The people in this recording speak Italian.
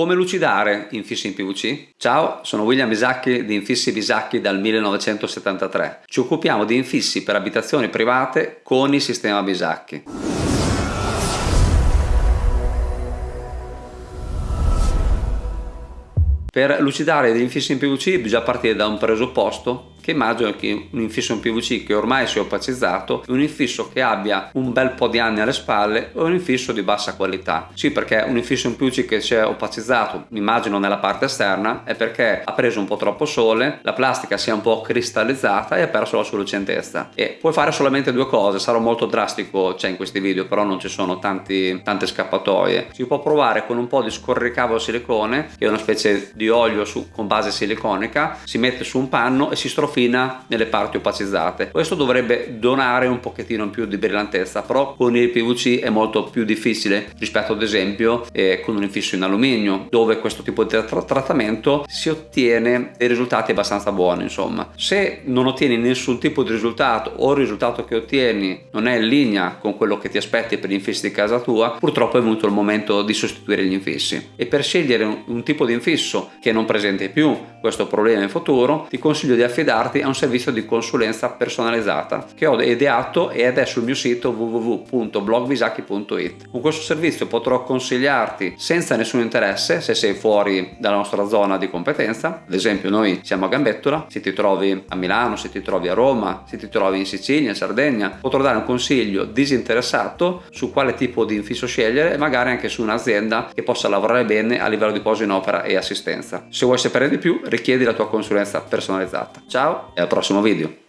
Come lucidare infissi in PVC? Ciao, sono William Bisacchi di Infissi Bisacchi dal 1973. Ci occupiamo di infissi per abitazioni private con il sistema Bisacchi. Per lucidare degli infissi in PVC bisogna partire da un presupposto che immagino che un infisso in PVC che ormai si è opacizzato un infisso che abbia un bel po' di anni alle spalle o un infisso di bassa qualità. Sì perché un infisso in PVC che si è opacizzato immagino nella parte esterna è perché ha preso un po' troppo sole la plastica si è un po' cristallizzata e ha perso la sua lucentezza e puoi fare solamente due cose sarò molto drastico cioè in questi video però non ci sono tanti, tante scappatoie. Si può provare con un po' di scorricavo silicone che è una specie di olio su, con base siliconica si mette su un panno e si strofa fina nelle parti opacizzate. Questo dovrebbe donare un pochettino in più di brillantezza però con il PVC è molto più difficile rispetto ad esempio eh, con un infisso in alluminio dove questo tipo di tra trattamento si ottiene dei risultati abbastanza buoni insomma. Se non ottieni nessun tipo di risultato o il risultato che ottieni non è in linea con quello che ti aspetti per gli infissi di casa tua purtroppo è venuto il momento di sostituire gli infissi. E per scegliere un, un tipo di infisso che non presenti più questo problema in futuro ti consiglio di affidarti affidarti a un servizio di consulenza personalizzata che ho ideato ed è sul mio sito www.blogvisacchi.it. Con questo servizio potrò consigliarti senza nessun interesse se sei fuori dalla nostra zona di competenza, ad esempio noi siamo a Gambettola, se ti trovi a Milano, se ti trovi a Roma, se ti trovi in Sicilia, in Sardegna, potrò dare un consiglio disinteressato su quale tipo di infisso scegliere e magari anche su un'azienda che possa lavorare bene a livello di poso in opera e assistenza. Se vuoi sapere di più richiedi la tua consulenza personalizzata. Ciao! Ciao e al prossimo video!